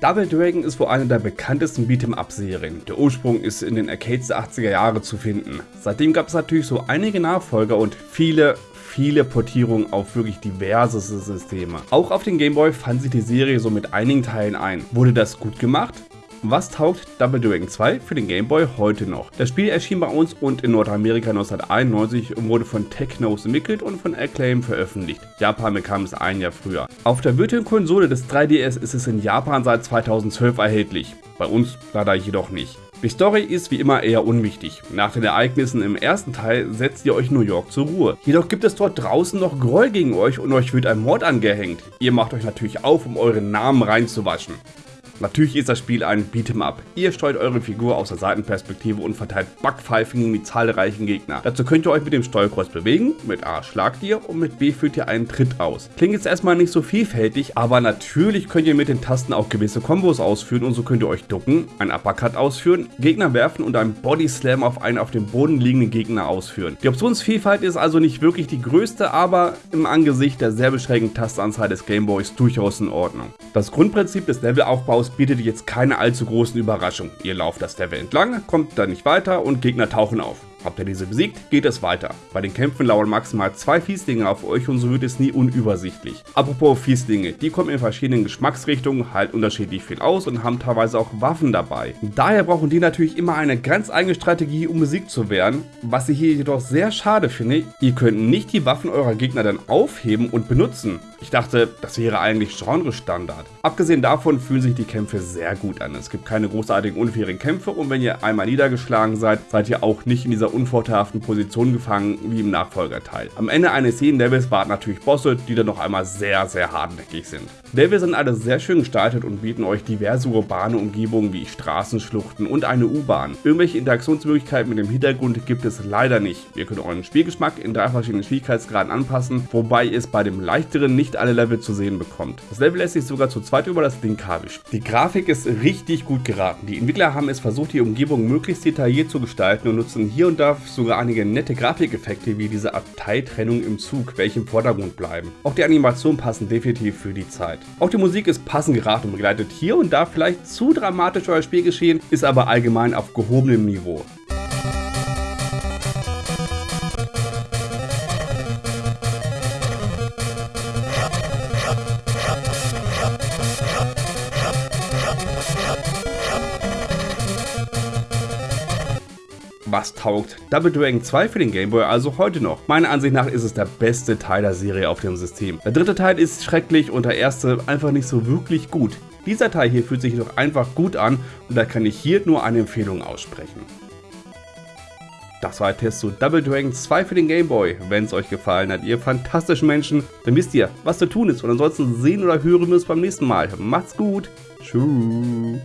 Double Dragon ist wohl eine der bekanntesten Beat'em-Up-Serien. Der Ursprung ist in den Arcades der 80er Jahre zu finden. Seitdem gab es natürlich so einige Nachfolger und viele, viele Portierungen auf wirklich diverse Systeme. Auch auf den Game Boy fand sich die Serie so mit einigen Teilen ein. Wurde das gut gemacht? Was taugt Double Dragon 2 für den Game Boy heute noch? Das Spiel erschien bei uns und in Nordamerika 1991 und wurde von Technos entwickelt und von Acclaim veröffentlicht. Japan bekam es ein Jahr früher. Auf der virtuellen Konsole des 3DS ist es in Japan seit 2012 erhältlich, bei uns leider jedoch nicht. Die Story ist wie immer eher unwichtig. Nach den Ereignissen im ersten Teil setzt ihr euch New York zur Ruhe. Jedoch gibt es dort draußen noch Groll gegen euch und euch wird ein Mord angehängt. Ihr macht euch natürlich auf, um euren Namen reinzuwaschen. Natürlich ist das Spiel ein Beat'em Up. Ihr steuert eure Figur aus der Seitenperspektive und verteilt Backpfeifen gegen die zahlreichen Gegner. Dazu könnt ihr euch mit dem Steuerkreuz bewegen, mit A schlagt ihr und mit B führt ihr einen Tritt aus. Klingt jetzt erstmal nicht so vielfältig, aber natürlich könnt ihr mit den Tasten auch gewisse Kombos ausführen und so könnt ihr euch ducken, einen Uppercut ausführen, Gegner werfen und einen Body Slam auf einen auf dem Boden liegenden Gegner ausführen. Die Optionsvielfalt ist also nicht wirklich die größte, aber im Angesicht der sehr beschränkten Tastanzahl des Gameboys durchaus in Ordnung. Das Grundprinzip des Levelaufbaus Chaos bietet jetzt keine allzu großen Überraschungen. Ihr lauft das Level entlang, kommt dann nicht weiter und Gegner tauchen auf. Habt ihr diese besiegt, geht es weiter. Bei den Kämpfen lauern maximal zwei Fieslinge auf euch und so wird es nie unübersichtlich. Apropos Fieslinge, die kommen in verschiedenen Geschmacksrichtungen halt unterschiedlich viel aus und haben teilweise auch Waffen dabei. Daher brauchen die natürlich immer eine ganz eigene Strategie, um besiegt zu werden. Was ich hier jedoch sehr schade finde, ihr könnt nicht die Waffen eurer Gegner dann aufheben und benutzen. Ich dachte, das wäre eigentlich Genre-Standard. Abgesehen davon fühlen sich die Kämpfe sehr gut an. Es gibt keine großartigen unfairen Kämpfe und wenn ihr einmal niedergeschlagen seid, seid ihr auch nicht in dieser unvorteilhaften Position gefangen wie im Nachfolgerteil. Am Ende eines jeden Levels warten natürlich Bosse, die dann noch einmal sehr, sehr hartnäckig sind. Levels sind alle sehr schön gestaltet und bieten euch diverse urbane Umgebungen wie Straßenschluchten und eine U-Bahn. Irgendwelche Interaktionsmöglichkeiten mit dem Hintergrund gibt es leider nicht. Ihr könnt euren Spielgeschmack in drei verschiedenen Schwierigkeitsgraden anpassen, wobei ihr es bei dem leichteren nicht alle Level zu sehen bekommt. Das Level lässt sich sogar zu zweit über das Link-Kabel Die Grafik ist richtig gut geraten. Die Entwickler haben es versucht, die Umgebung möglichst detailliert zu gestalten und nutzen hier und da sogar einige nette Grafikeffekte wie diese Abteiltrennung im Zug, welche im Vordergrund bleiben. Auch die Animationen passen definitiv für die Zeit. Auch die Musik ist passend geraten und begleitet hier und da vielleicht zu dramatisch euer Spielgeschehen, ist aber allgemein auf gehobenem Niveau. Was taugt Double Dragon 2 für den Game Boy also heute noch? Meiner Ansicht nach ist es der beste Teil der Serie auf dem System. Der dritte Teil ist schrecklich und der erste einfach nicht so wirklich gut. Dieser Teil hier fühlt sich doch einfach gut an und da kann ich hier nur eine Empfehlung aussprechen. Das war der Test zu Double Dragon 2 für den Game Boy. Wenn es euch gefallen hat, ihr fantastischen Menschen, dann wisst ihr, was zu tun ist. Und ansonsten sehen oder hören wir uns beim nächsten Mal. Macht's gut. Tschüss.